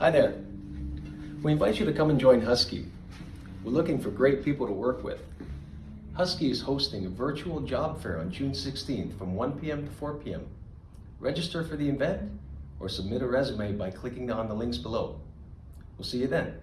Hi there. We invite you to come and join Husky. We're looking for great people to work with. Husky is hosting a virtual job fair on June 16th from 1 p.m. to 4 p.m. Register for the event or submit a resume by clicking on the links below. We'll see you then.